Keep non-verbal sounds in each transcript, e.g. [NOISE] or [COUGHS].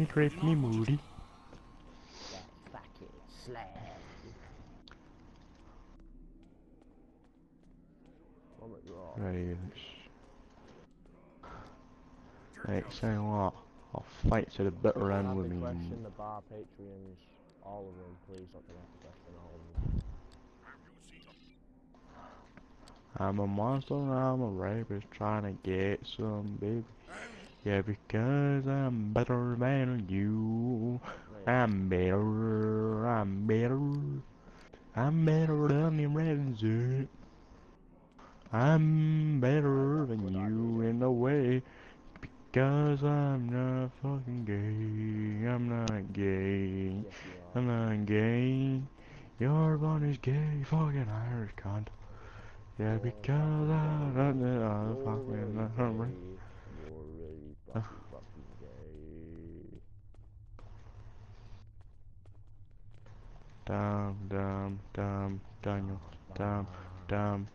He creates me moody. Right. Right, what? I'll fight to the bitter end with me. the bar Patreons, all of them, please to question all of them. I'm a monster and I'm a rapist trying to get some baby. Yeah, because I'm better than you. I'm better, I'm better. I'm better than the resident. I'm better than you in a way. Because I'm not fucking gay. I'm not gay. Yes, you are. I'm not gay. Your one is gay, fucking Irish cunt. Yeah, because I'm not fucking really not gay. right. You're really fucking gay. Damn, damn, damn, Daniel, damn, damn.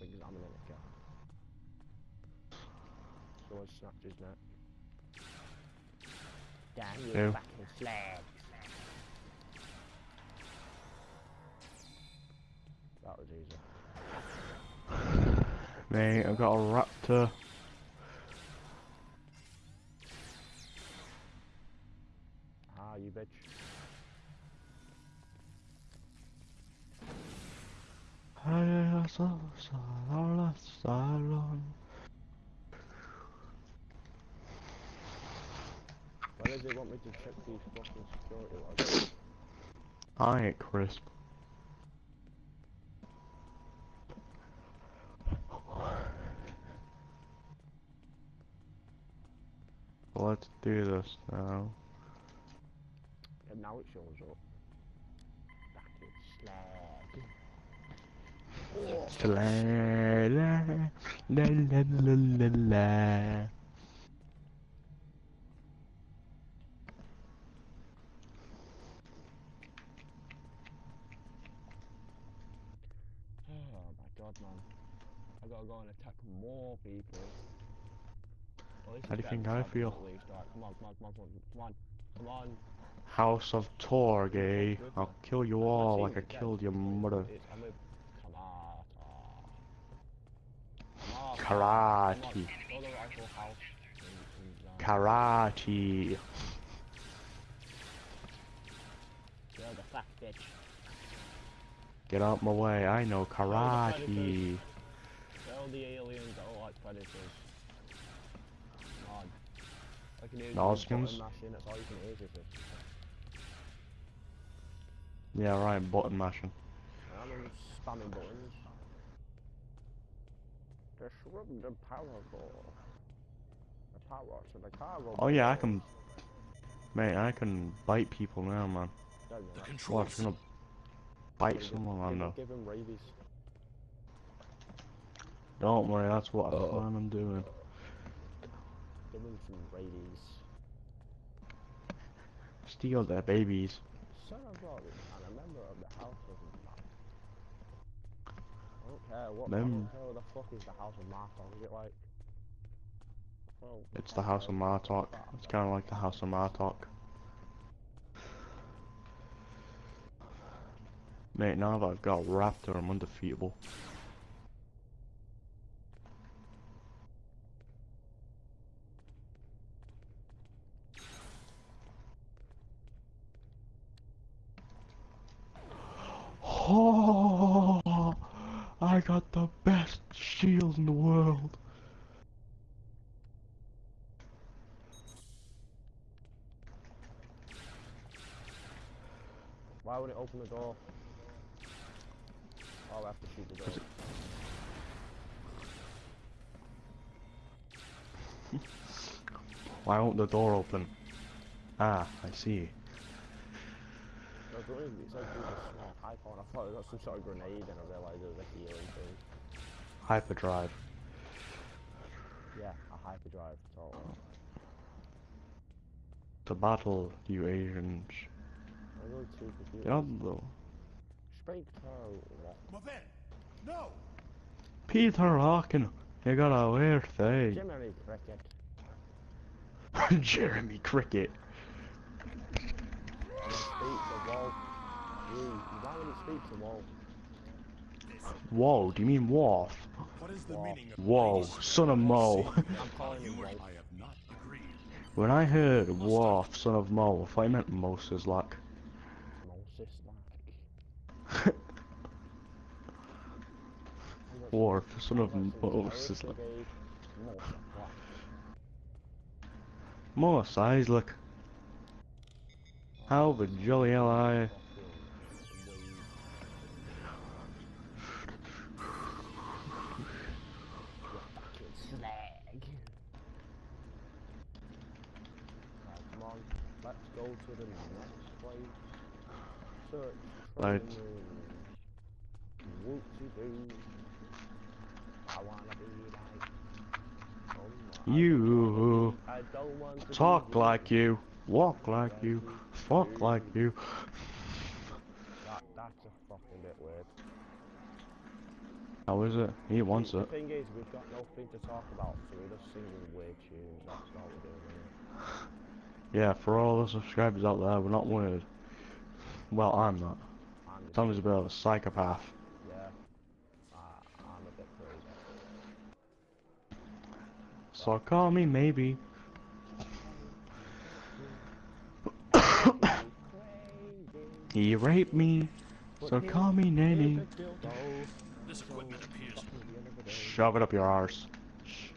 Examining it, Kat. Someone snapped his neck. Damn you fucking slag. Mate, I've got a raptor. Ah, you bitch. Ay, so- so- salon. Why does it want me to check these fucking security logs? I ain't crisp. Let's do this now. And now it shows up. Slag. La la la la la la la. Oh my god, man. I gotta go and attack more people. How do you think I feel? At least. Alright, come on, come on, come on, come on, come on, come on. House of Torgay. Eh? I'll kill you all like I killed your mother. It's, I'm a Kamata. Kamata. Karate. Come on, go to the rifle house. and- and, Karate. You're the fuck bitch. Get out my way. I know karate. Tell the aliens are like predators. Come on. I can hear you Noskins? button mashing, that's all you can hear, sister. Yeah, right. Button mashing. I'm in spamming buttons. Disrupt the power core. The power to the cargo. Oh yeah, I can. Mate, I can bite people now, man. Don't The know? controls. Watch, I'm gonna bite Give- someone I give, know. Give him rabies. Don't worry, that's what I Uh-oh. plan on doing. Some rabies. Steal their babies. Son of a and a member of the House of Mark. I don't care what. I Mem- don't care what the fuck is the House of Martok. Is it like? Well, It's the House of Martok. It's kind of like the House of Martok. Mate, now that I've got a Raptor, I'm undefeatable. Oh, I got the best shield in the world. Why would it open the door? Oh, I have to shoot the door. Why won't the door open? Ah, I see. No, it was- it said do the small hypo, and I thought it was some sort of grenade, and I realised it was a healing thing. Hyperdrive. Yeah, a hyperdrive. Totally. To battle, you Asians. I'm going to confused. Diablo. Speak to what? Then, no. Peter Harkin, You got a weird thing. Jiminy Cricket. Jeremy Cricket. [LAUGHS] When it speaks a wall. Why speaks a wall? Whoa, do you mean Wolf? Whoa. son of Mo. Wolf. [LAUGHS] When I heard Wolf, son of Mo, I thought he meant Moses like. Moses like. Worf, son of Moses like. [LAUGHS] Mos Eisley. How the jolly hell are you? Go to the next place. Search Right. train Whoopsie-doo. I wanna be like. Oh You I don't want to be talk like you, walk like you, fuck like you. That, that's a fucking bit weird. How is it? He wants the it. thing is, we've got nothing to talk about, so we're just singing weird tunes. That's all we're doing. Innit? Yeah, for all the subscribers out there, we're not weird. Well, I'm not. I'm Tommy's a bit of a psychopath. yeah. Uh, I'm a bit crazy. So call me maybe. [COUGHS] He raped me, so call me nanny. This equipment appears Fucking the end of the day. Shove it up your arse. Exactly.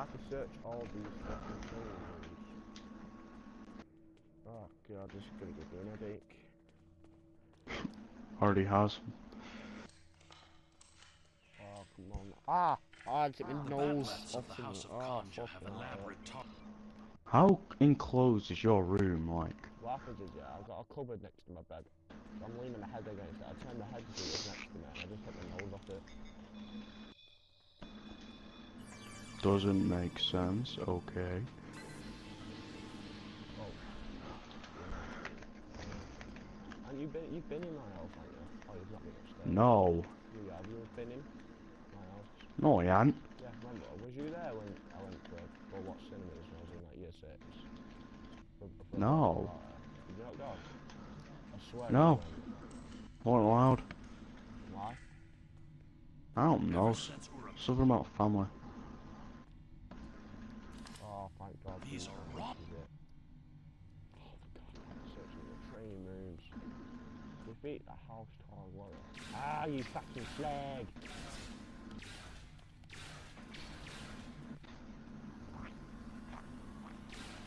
I have to search all these fucking things. Oh god, this is gonna give me an headache. Already has. Oh, come on. Ah! Ah, it's in my nose. Badlands of the House of ah, Conja have elaborate. How enclosed is your room like? What happens is, yeah, I've got a cupboard next to my bed. So I'm leaning my head against it. I turn my head to it next to me and I just hit my nose off it. Doesn't make sense, okay. Oh. And you've been, you've been in my house, haven't you? Oh, you've not been upstairs. No. You have, you've been in my house. No, he ain't. Yeah, remember, was you there when I went to go watch cinemas when I was in like year six? For- for No. Oh, Did you not go? I swear. No. went. Weren't allowed. Why? I don't know. Ever since Something about family. Thank God. These are went, wrong. this is it. Oh, for God, I'm searching the training rooms. Defeat the house tower warrior. Ah, you fucking slag!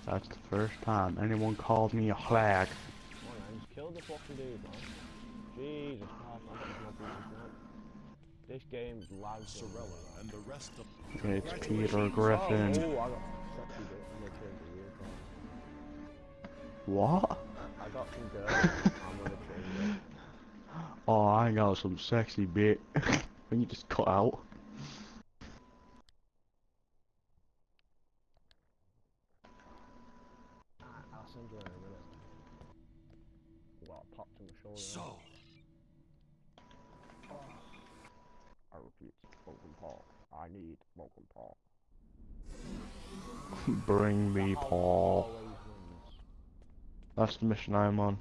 That's the first time anyone called me a flag. Come on, man, just kill the fucking dude, man. Jesus Christ, I'm getting no pieces now. This game's lagged. Sorella and the rest of It's Peter Oh, Griffin. oh, I got sexy bit in the change the wheel. What? I got some girl. [LAUGHS] I'm gonna change it. Oh, I got some sexy bit. [LAUGHS] when you just cut out. Alright, I'll send you a minute. I popped to my shoulder. so I repeat, Logan Paul. I need Logan Paul. Bring me Paul. That's the mission I'm on.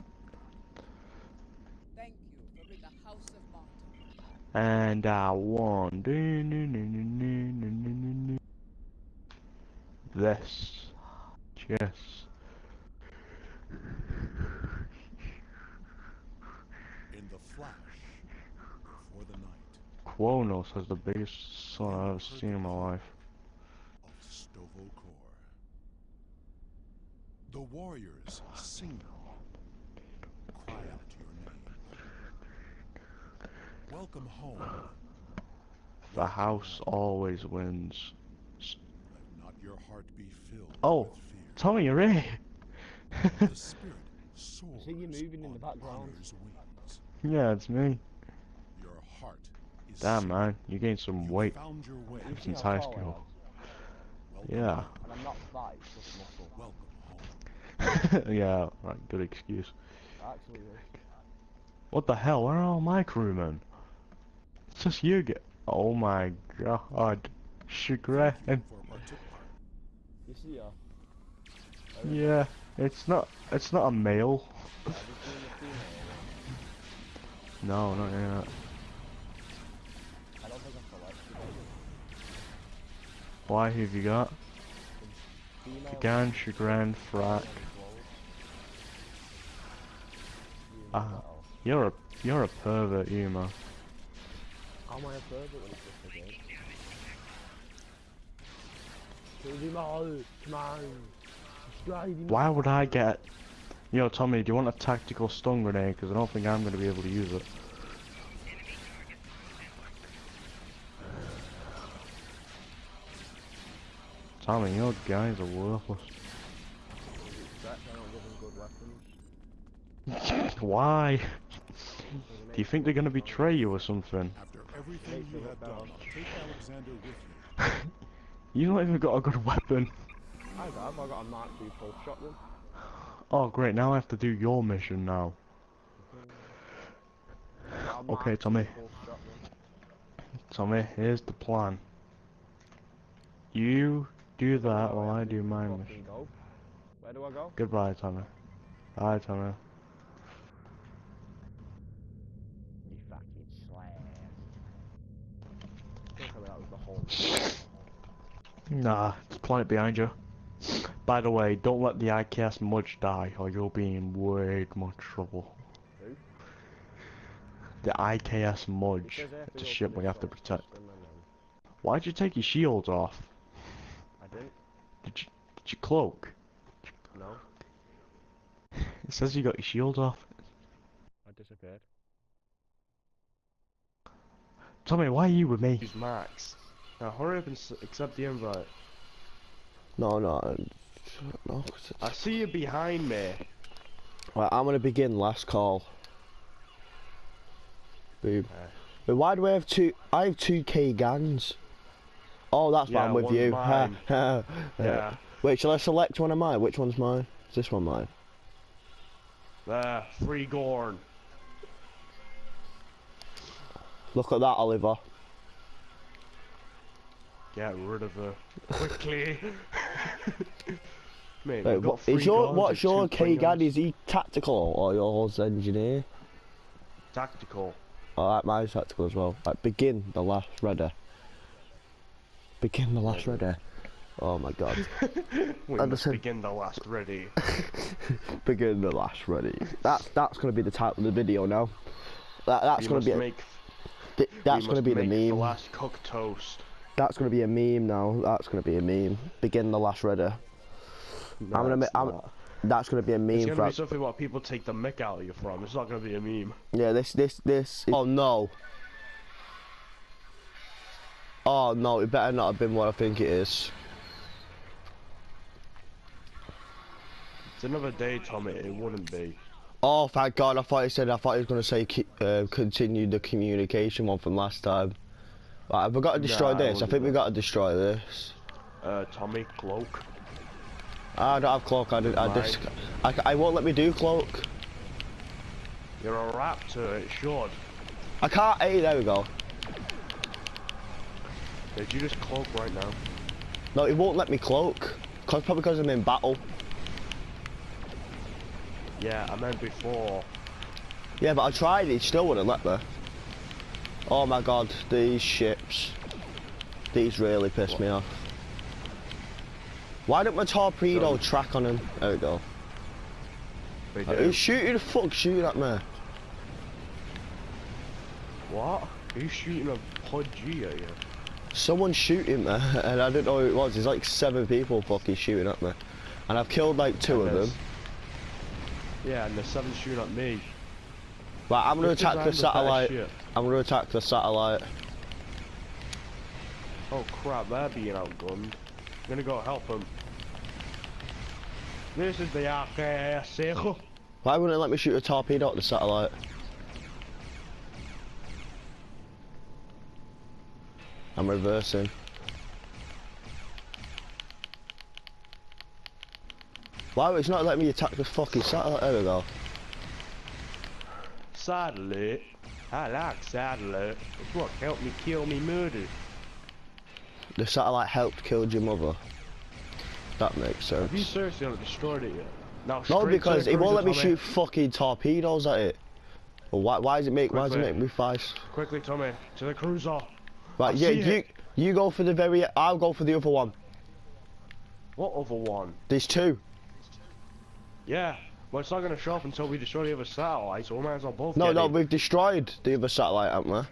Thank you for being a house of martyrs. And I won. This. Yes. in the flash before the night Qo'noS has the biggest son I've ever seen in my life. of Stovo Core. The warriors sing cry out your name. Welcome home. The house always wins. Let not your heart be filled Oh. with. Tommy, you're in. The [LAUGHS] spirit soars see you moving in the background. yeah, it's me. Your heart is Damn, set. man. You gained some You weight found your way. You see since how high tall I school. Welcome Yeah. home. am? And I'm not fat, it's just muscle. Welcome home. [LAUGHS] yeah, right, good excuse. Actually. What the hell? Where are all my crewmen? It's just you get. Oh my god. Chagrin. For a partic- You see uh, her? Yeah, it's not. It's not a male. Have you seen the female? No, not yet. I don't think I select you. Why have you got? Female. Gan, chagrin, frack. Ah. You're a you're a pervert. How am I a pervert when it's just a game? Kill him all, come on. Stride him Why would I get? Yo, Tommy, do you want a tactical stun grenade? Because I don't think I'm gonna be able to use it. Tommy, your guys are worthless. Stretch, I don't give him good weapons. Why? Do you think they're gonna betray you or something? After everything Makes you me have done, take Alexander with you. [LAUGHS] You don't even got a good weapon. I have, I got a Mark II full shotgun. Oh great, now I have to do your mission now. I got a Okay, Tommy. Tommy, here's the plan. You do that while I do do you my mission. Where do I go? Goodbye, Tommy. Bye, Tommy. You fucking slab. Don't tell me that was the whole Nah, it's planet behind you. By the way, don't let the IKS Mudge die, or you'll be in way much trouble. Who? The IKS Mudge. says I have to It's a ship we have to protect. swim and then- Why'd you take your shields off? I didn't. Did you, did you cloak? No. [LAUGHS] It says you got your shields off. I disappeared. Tommy, why are you with me? Use Max. Now hurry up and s- accept the invite. No, no, no. I see you behind me. Right, I'm gonna begin last call. Boom. But why do I have two? I have two K gangs. Oh, that's why I'm with you. [LAUGHS] yeah. Yeah. Wait, shall I select one of mine? Which one's mine? Is this one mine? There, free Gorn. Look at that, Oliver. Get rid of her. Quickly. [LAUGHS] Mate, Wait, we've got what, three is your guns what's your K free gang? guns. Is he tactical or yours engineer? Tactical. Alright, mine's tactical as well. Right, begin the last redder. Begin the last redder. Oh my god. [LAUGHS] We And must begin the last ready. [LAUGHS] begin the last ready. That's that's gonna be the title of the video now. That, that's we gonna must be a, make, th- that's gonna be the make The meme. last cooked toast. That's gonna be a meme now. That's gonna be a meme. Begin the last redder. No, I'm gonna ma- I'm- That's gonna be a meme. It's gonna be something what people take the mick out of you from. It's not gonna be a meme. yeah. This this this. Is, oh no. Oh no! It better not have been what I think it is. It's another day, Tommy. It wouldn't be. Oh thank God! I thought he said. I thought he was gonna say uh, continue the communication one from last time. Right, have we got to destroy Nah, this? I wouldn't think we that. got to destroy this. Uh, Tommy, cloak. I don't have cloak. I, did, I just. I, I won't let me do cloak. You're a raptor. It should. I can't. Hey, there we go. Did you just cloak right now? No, it won't let me cloak. Cause probably because I'm in battle. Yeah, I meant before. Yeah, but I tried. It still wouldn't let me. Oh my God, these ships. These really piss me off. Why don't my torpedo So- track on him? There we go. Uh, do. Who's shooting? The fuck shooting at me? What? Are you shooting a Pod G at you? Someone's shooting me, [LAUGHS] and I didn't know who it was. There's like seven people fucking shooting at me, and I've killed like two And of them. Yeah, and the seven shooting at me. Right, I'm gonna attack the satellite. I'm gonna attack the satellite. Oh crap, they're being outgunned. I'm gonna go help them. This is the RKS. Eh? Why wouldn't it let me shoot a torpedo at the satellite? I'm reversing. Why it's not letting me attack the fucking satellite? There we go. Sadly, I like satellite. It's what helped me kill me murder. The satellite helped kill your mother. That makes sense. Have you seriously not destroyed it yet? Now, No, because it won't let me Tommy. shoot fucking torpedoes at it. Well, why, why does it make, why does it make me fire? Quickly, Tommy, to the cruiser. Right, I yeah, you, it. you go for the very, I'll go for the other one. What other one? There's two. Yeah. Well, it's not going to show up until we destroy the other satellite, so we might as well both No, no, we've destroyed the other satellite, haven't we?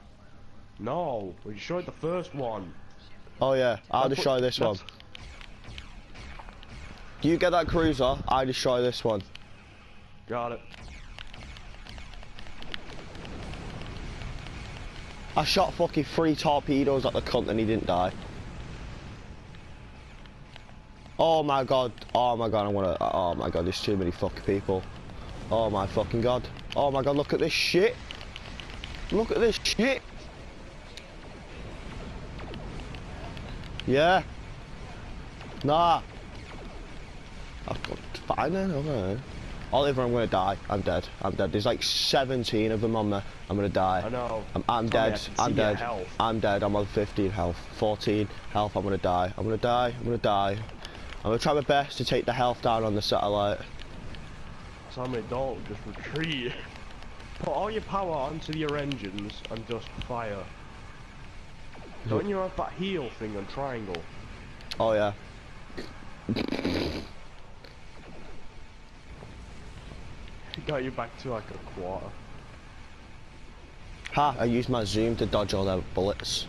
No, we destroyed the first one. Oh yeah, I'll That's destroy what- this one. You get that cruiser, I destroy this one. Got it. I shot fucking three torpedoes at the cunt and he didn't die. Oh my god, oh my god, I'm gonna, oh my god, there's too many fucking people. Oh my fucking god. Oh my god, look at this shit. Look at this shit. Yeah. Nah. I've got fine then, okay. Oliver, I'm gonna die. I'm dead. I'm dead. There's like 17 of them on me. I'm gonna die. I know. I'm, I'm dead. I'm dead. I'm dead. I'm on 15 health. 14 health. I'm gonna die. I'm gonna die. I'm gonna die. I'm gonna try my best to take the health down on the satellite. Tommy, don't just retreat. Put all your power onto your engines and just fire. Don't you have that heal thing on triangle? Oh yeah. Got you back to like a quarter. Ha! I used my zoom to dodge all their bullets.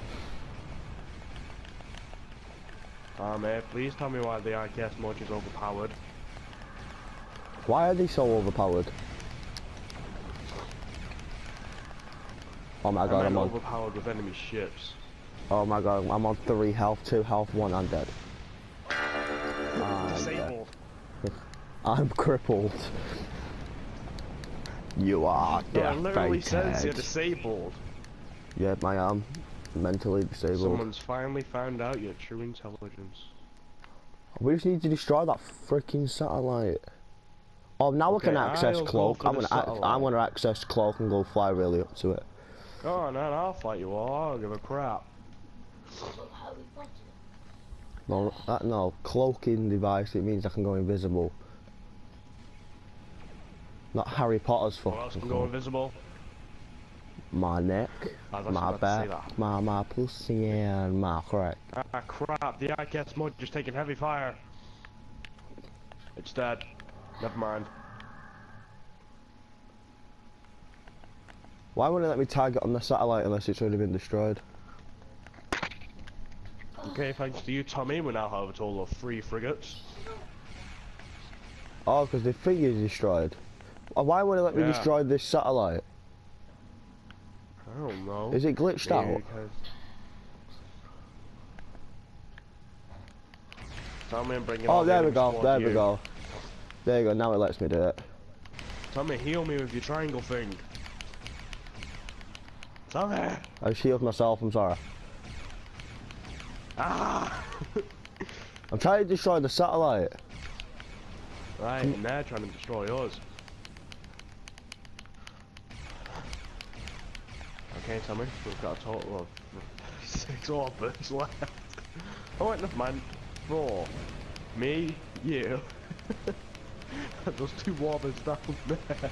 Ah, mate, please tell me why the IKS mod is overpowered. Why are they so overpowered? Oh my god, I'm on. overpowered with enemy ships. Oh my god, I'm on three health, two health, one. I'm dead. I'm dead. Disabled. [LAUGHS] I'm crippled. You are No, it literally says you're disabled. Yep, I am mentally disabled. Someone's finally found out your true intelligence. We just need to destroy that freaking satellite. Oh, now Okay, I can access I'll cloak. I'm gonna, I'm gonna access cloak and go fly really up to it. Go on, then, I'll fight you all. I don't give a crap. No, that, no, cloaking device. It means I can go invisible. Not Harry Potter's fucking can go invisible? My neck, actually my about to say back, my my pussy and my crack. Ah, crap. The IKS mod just taking heavy fire. It's dead. Never mind. Why wouldn't it let me target on the satellite unless it's already been destroyed? Okay, thanks to you, Tommy, we now have a total of three frigates. Oh, because the is destroyed. Uh, Why would it let me destroy this satellite? I don't know. Is it glitched Maybe out? Tommy, I'm bringing Oh, there we go. There to we go. There you go. Now it lets me do it. Tommy, heal me with your triangle thing. Tommy! I just healed myself. I'm sorry. Ah! [LAUGHS] I'm trying to destroy the satellite. right, and they're trying to destroy us. Okay, Tommy, we've got a total of six orbits left. Oh wait, never mind. Four. Me, you. [LAUGHS] Those two orbits down there.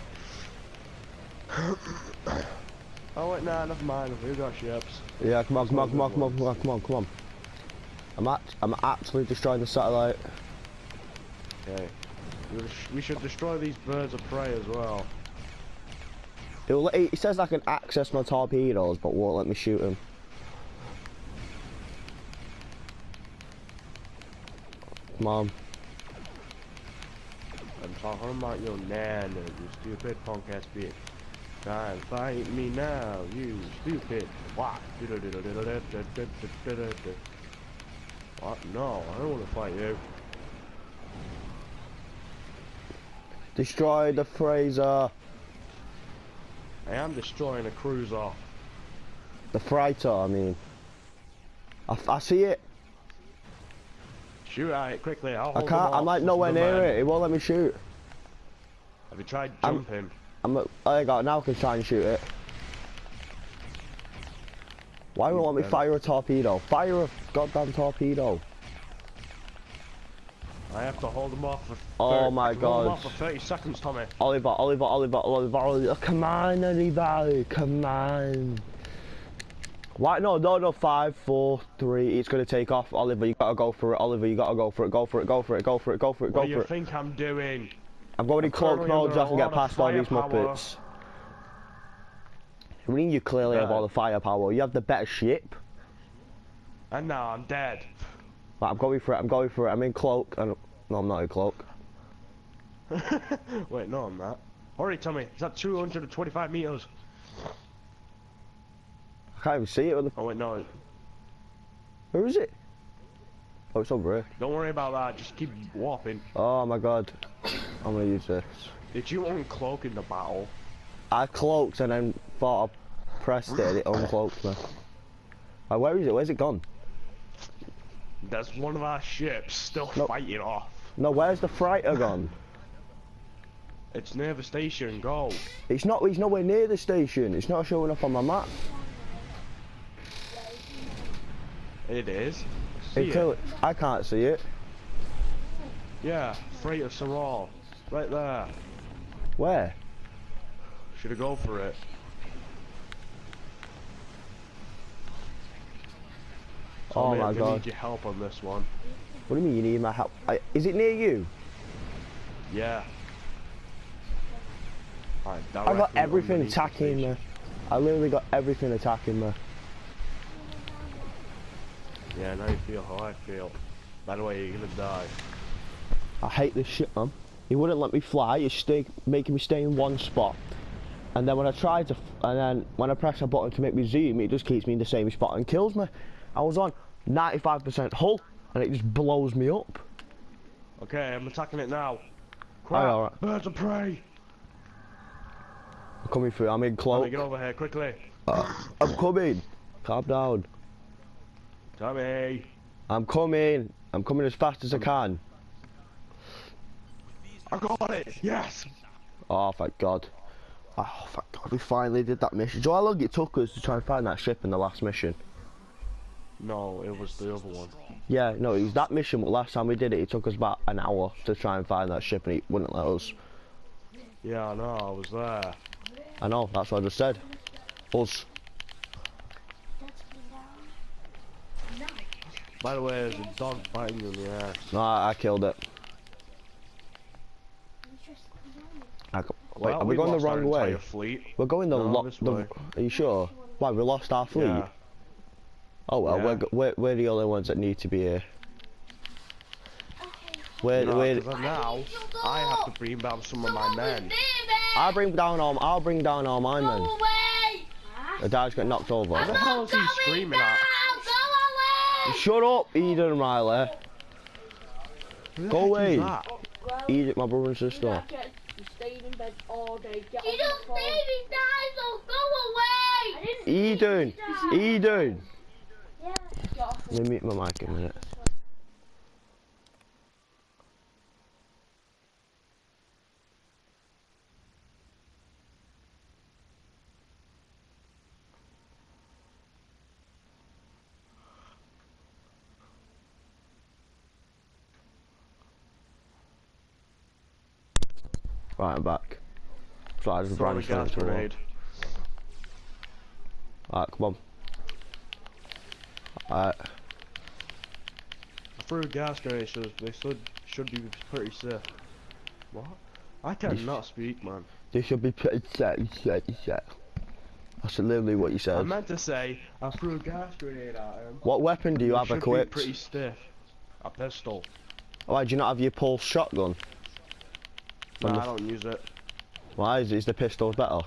oh wait, nah, never mind. We've got ships. Yeah, come on, come on, come on, come on, come on, come on, come on. I'm act I'm actually destroying the satellite. Okay. We should destroy these birds of prey as well. It, will, it says I can access my torpedoes, but won't let me shoot them. Come on. I'm talking about your nana, you stupid punk ass bitch. Try and fight me now, you stupid. What? What? No, I don't want to fight you. Destroy the Fraser. I am destroying a cruiser. The freighter, I mean. I, f- I see it. Shoot at it quickly. I'll I can't. I'm like nowhere near man. it. It won't let me shoot. Have you tried I'm- jumping? I'm. At, I got now. I can try and shoot it. Why won't let me fire a torpedo? Fire a goddamn torpedo. I have to hold them off for. Oh my can hold 'em God. off for 30 seconds, Tommy. Oliver, Oliver, Oliver, Oliver, Oliver. Come on, Oliver. Come on. Why? No, no, no. Five, four, three. It's gonna take off. Oliver, you gotta go for it. Oliver, you gotta go for it. Go for it. Go for it. Go for it. Go for it. What Go do you think I'm doing? I'm going in I'm cloak mode so I can get past all these muppets. I mean, you clearly have all the firepower. You have the better ship. And now I'm dead. Right, I'm going for it. I'm going for it. I'm in cloak. And no, I'm not in cloak. [LAUGHS] Wait, no, I'm not. Hurry, Tommy. Is that 225 meters? I can't even see it. With the... Oh wait, no. Where is it? Oh, it's over here. Don't worry about that. Just keep warping. Oh my god. I'm gonna use this. Did you uncloak in the battle? I cloaked and then thought I pressed it and it uncloaked me. Right, where is it? Where's it gone? That's one of our ships still Nope. fighting off. No, where's the freighter gone? It's near the station. Go. It's not. He's nowhere near the station. It's not showing up on my map. It is. See it? I can't see it. Yeah, freighter Saral. Right there. Where? Should have go for it. Oh my I'm gonna need your help on this one. What do you mean you need my help? I, is it near you? Yeah. Alright, I got everything attacking me. I literally got everything attacking me. Yeah, now you feel how I feel. By the way, you're gonna die. I hate this shit, man. He wouldn't let me fly. He's stay, making me stay in one spot. And then when I try to, f- and then when I press a button to make me zoom, it just keeps me in the same spot and kills me. I was on 95% hull, and it just blows me up. Okay, I'm attacking it now. Crap, alright. birds of prey! I'm coming through. I'm in Tommy, cloak. get over here, quickly. Uh, I'm coming. Calm down. Tommy! I'm coming. I'm coming as fast as I can. I got it! Yes! Oh, thank God. Oh, thank God. We finally did that mission. Do you know how long it took us to try and find that ship in the last mission? No, it was the other one. Yeah, no, it was that mission. But last time we did it, it took us about an hour to try and find that ship, and it wouldn't let us. Yeah, I know, I was there. I know. That's what I just said. Us. By the way, there's a dog biting you in the ass. No, I, I killed it. I wait, Well, are we, going the wrong way? Fleet. We're going the No, lo- way. Are you sure? Why we lost our fleet? Yeah. Oh well, we're, we're we're the only ones that need to be here. We're, No, we're, 'cause now I have to bring down some of my men. I'll bring down all. I'll bring down all my men. The dad's got knocked over. What the hell is he screaming at? Shut up, Eden Riley. Who Go away. Eden, my brother and sister. You stayed in bed all day. Get You don't the phone. baby die, so go away! Eden, Eden. Get off the Let me mute my mic in a minute. Right, I'm back. So I just ran a straight gas into the. Alright, come on. Uh, Alright, I threw a gas grenade, so they should should be pretty safe. What? I cannot speak, man. They should be pretty safe, set, set. That's literally what you said. I meant to say I threw a gas grenade at him. What weapon do you It have equipped? Be pretty stiff. A pistol. Why do you not have your pulse shotgun? Nah, the- I don't use it. Why is, is the pistol better?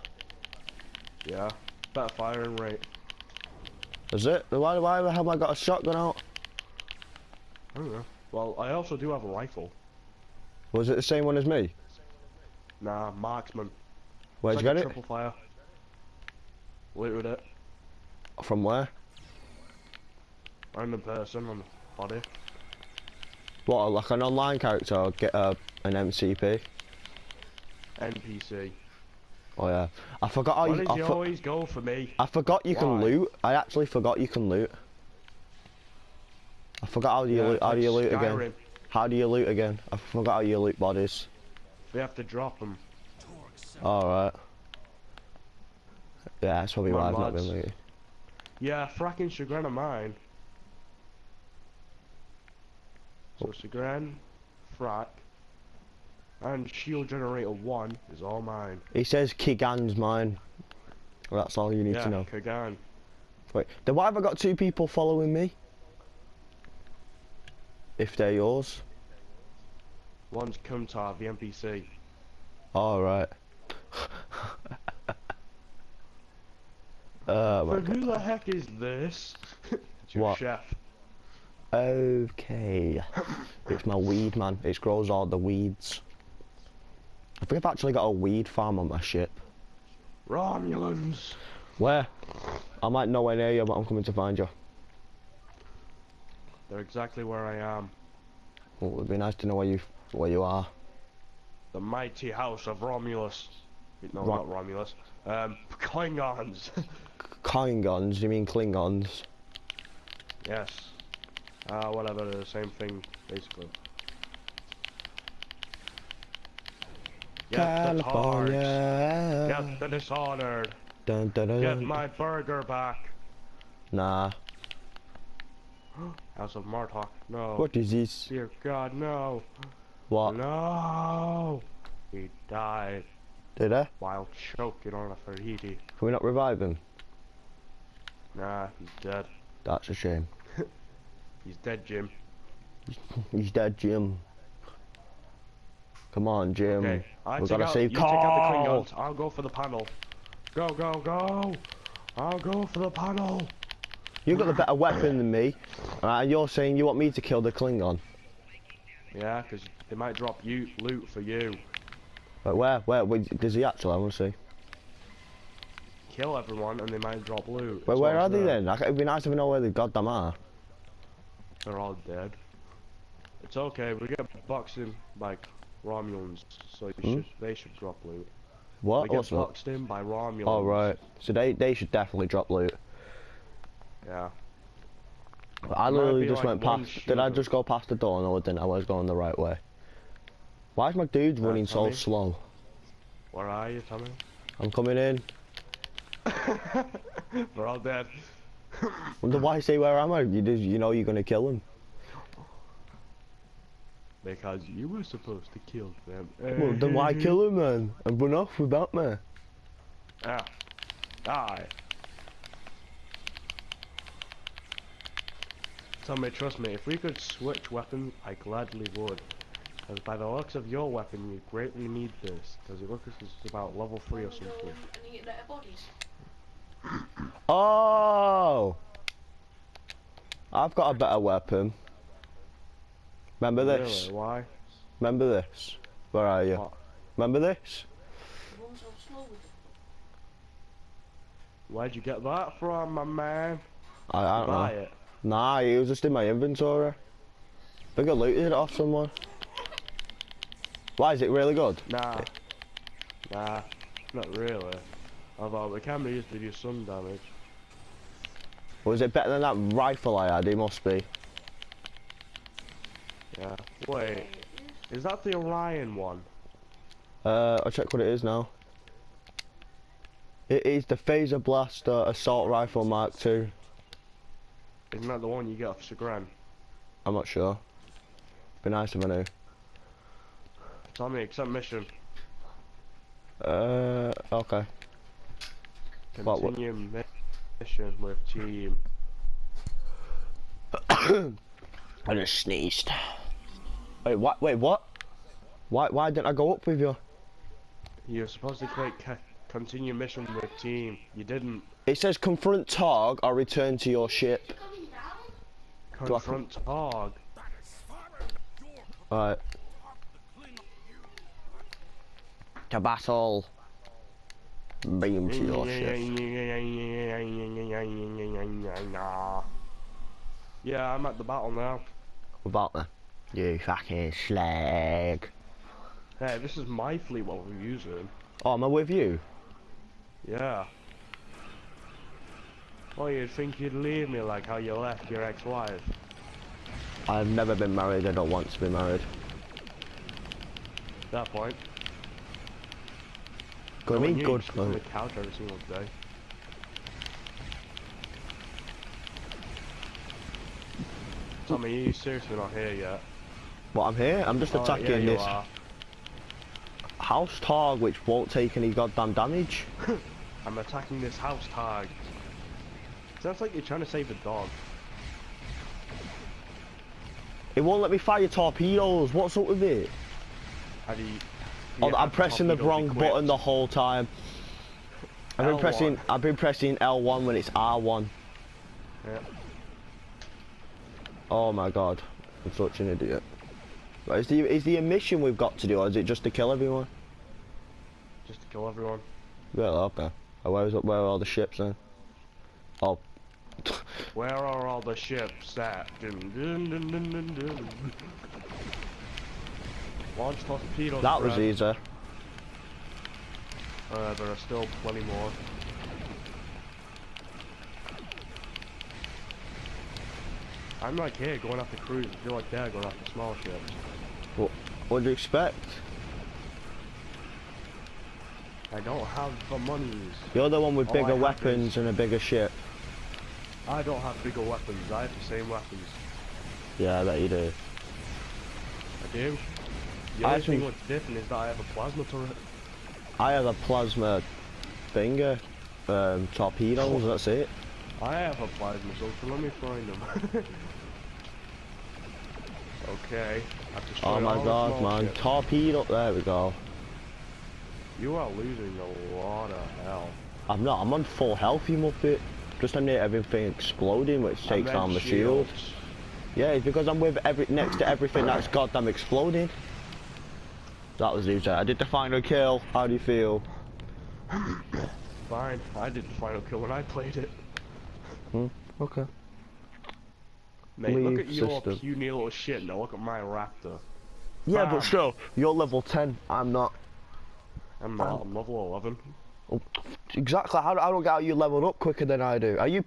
Yeah. Better firing rate. Is it? Why, why the hell have I got a shotgun out? I don't know. Well, I also do have a rifle. Was it the same one as me? Nah, marksman. Where'd It's you like get a it? Triple fire. Looted it. From where? Random person on the body. What, like an online character or get uh, an MCP? NPC. Oh yeah. I forgot how Why you. does I, he always go for me? I forgot you can loot. I actually forgot you can loot. I forgot how do you Yeah, loot. How do you loot Skyrim. again? How do you loot again? I forgot how you loot bodies. We have to drop them. All right. Yeah, that's probably Come why I've not been lads. looting. Yeah, fracking chagrin of mine. So chagrin, frack, and shield generator one is all mine. He says Kigan's mine. Well, that's all you need yeah, to know. Kagan. Wait, then why have I got two people following me? If they're yours. One's Kumtar, the NPC. All right. [LAUGHS] uh, But who the heck is this? [LAUGHS] it's your What? chef. Okay. [COUGHS] it's my weed man. It grows all the weeds. I think I've actually got a weed farm on my ship. Romulans. Where? I'm like nowhere near you, but I'm coming to find you. They're exactly where I am. Well, it'd be nice to know where you where you are. The mighty house of Romulus. No, Ro- not Romulus. Um, Klingons. [LAUGHS] Klingons? You mean Klingons? yes. Uh, whatever, the same thing, basically. Get the tards. California. Get the dishonored. Dun, dun, dun, Get my burger back. Nah. [GASPS] House of Martok. No. What is this? Dear God, no. What? No. He died Did I? while choking on a Fajiti. Can we not revive him? Nah, he's dead. That's a shame. [LAUGHS] He's dead, Jim. [LAUGHS] He's dead, Jim. Come on, Jim. Okay, I we take gotta out, save you take out the Carl. Klingons. I'll go for the panel. Go, go, go! I'll go for the panel. You've got the better weapon than me. Alright, and you're saying you want me to kill the Klingon. Yeah, 'cause they might drop you loot for you. But where? Where? where does he actually? I want to see. Kill everyone, and they might drop loot. But where are they saying. then? Like, It'd be nice to know where the goddamn are. They're all dead. It's okay. We get boxed in by Romulans, so Hmm? should, they should drop loot. What? get What's that? boxed in by Romulans. Oh right. So they they should definitely drop loot. Yeah. I literally just like went past. Did I just go past the door? No, I didn't. I was going the right way. Why is my dude Uh, running so slow? Where are you, Tommy? I'm coming in. [LAUGHS] We're all dead. Wonder why say where am I? You just, you know you're gonna kill him. Because you were supposed to kill them. Well, then why kill him then and run off without me? Ah. Die. Tommy, trust me, if we could switch weapons, I gladly would. Because by the looks of your weapon, you greatly need this. Because it looks like it's about level 3 or something. And eat their bodies. Oh! I've got a better weapon. Remember this? Really? Why? Remember this? Where are you? What? Remember this? Run so slow. Where'd you get that from, my man? I, I don't know. It. Nah, it was just in my inventory. I think I looted it off someone. Why is it really good? Nah. Nah. Not really. Although the camera used to do some damage. Was it better than that rifle I had? It must be. Yeah. Wait. Is that the Orion one? Uh, I'll check what it is now. It is the Phaser Blaster Assault Rifle Mark II. Isn't that the one you get off Chagrin? I'm not sure. Be nice if I knew. Tell me, accept mission. Uh, okay. What- what- Continue mission with team. [COUGHS] I just sneezed. Wait, what? Wait, what? Why? Why didn't I go up with you? You're supposed to click continue mission with team. You didn't. It says confront Targ or return to your ship. I- Confront Hog. Alright. To battle. Beam to your ship. Yeah, I'm at the battle now. About me. You fucking slag. Hey, this is my fleet what we're using. Oh, am I with you? Yeah. Well, you'd think you'd leave me like how you left your ex-wife. I've never been married. I don't want to be married. that point. Good Knowing me, you, good. you on the couch every single day. Tommy, you seriously not here yet? But I'm here. I'm just Oh, yeah, attacking this are. house tag which won't take any goddamn damage. [LAUGHS] I'm attacking this house tag. Sounds like you're trying to save a dog. It won't let me fire torpedoes. What's up with it? You... do Oh, I'm pressing the wrong equipped? button the whole time. I've been L1. pressing. I've been pressing L1 when it's R1. Yeah. Oh my god, I'm such an idiot. Right, is the is the mission we've got to do, or is it just to kill everyone? Just to kill everyone. Well, okay. Uh, Where is? Where are all the ships then? Oh, [LAUGHS] Where are all the ships at? Dun, dun, dun. Launch torpedoes. that was easy. Uh, there are still plenty more. I'm like here going after cruise. I feel like they're going after small ships. What do you expect? I don't have the monies. You're the one with All bigger weapons and a bigger ship. I don't have bigger weapons. I have the same weapons. Yeah, I bet you do. I do. The I only thing what's different is that I have a plasma turret. I have a plasma finger, um, torpedoes. That's it. I have a plasma so let me find them. [LAUGHS] okay. Oh my god, man! Torpedo. There we go. You are losing a lot of health. I'm not. I'm on full health, you muppet. Just under everything exploding, which takes down the shield. shields. Yeah, it's because I'm with every next to everything that's goddamn exploding. That was easy. I did the final kill. How do you feel? Fine. I did the final kill when I played it. Hmm. Okay. Mate, look at your system. puny little shit. Now look at my raptor. Yeah, Bam. but still, you're level 10. I'm not. I'm uh, not. I'm level 11. Exactly. How, how do I get you leveled up quicker than I do? Are you